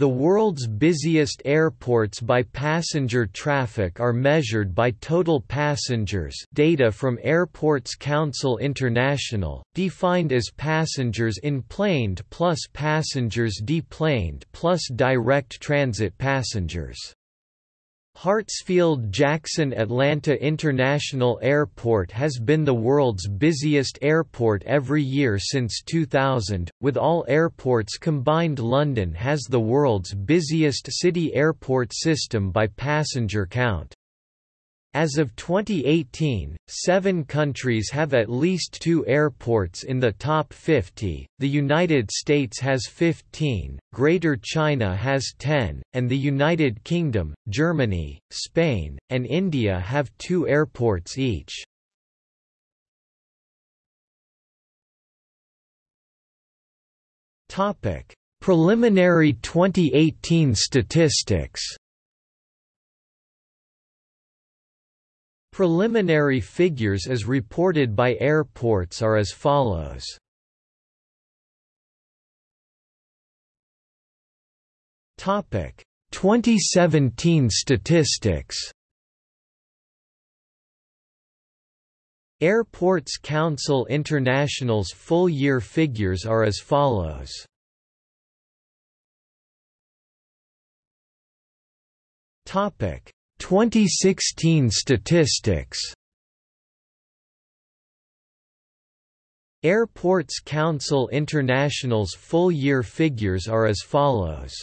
The world's busiest airports by passenger traffic are measured by total passengers data from Airports Council International, defined as passengers enplaned plus passengers deplaned plus direct transit passengers. Hartsfield-Jackson Atlanta International Airport has been the world's busiest airport every year since 2000, with all airports combined London has the world's busiest city airport system by passenger count. As of 2018, seven countries have at least two airports in the top 50, the United States has 15, Greater China has 10, and the United Kingdom, Germany, Spain, and India have two airports each. Preliminary 2018 statistics Preliminary figures as reported by airports are as follows. Topic 2017 statistics. Airports Council International's full-year figures are as follows. Topic 2016 statistics Airports Council International's full-year figures are as follows.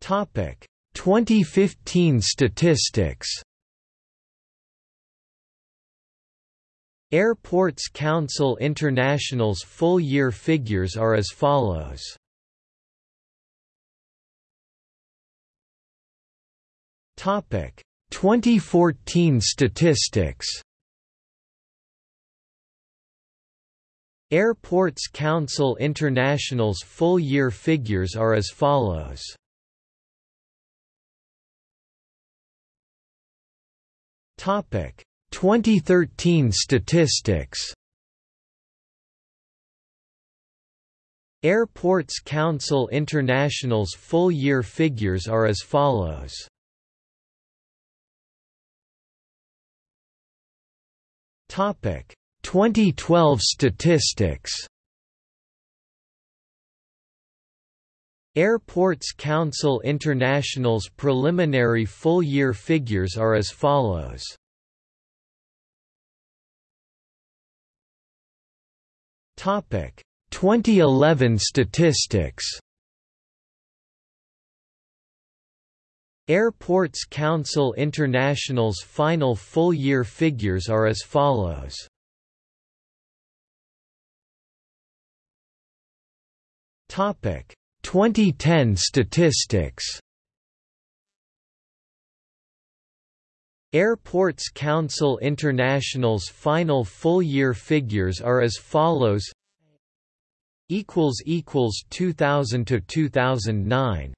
Topic 2015 statistics Airports Council International's full-year figures are as follows. 2014 statistics. Airports Council International's full-year figures are as follows. Topic 2013 statistics. Airports Council International's full-year figures are as follows. Topic 2012 statistics. Airports Council International's preliminary full-year figures are as follows. Topic 2011 statistics. Airports Council International's final full-year figures are as follows. Topic 2010 statistics. Airports Council International's final full-year figures are as follows equals equals 2000 to 2009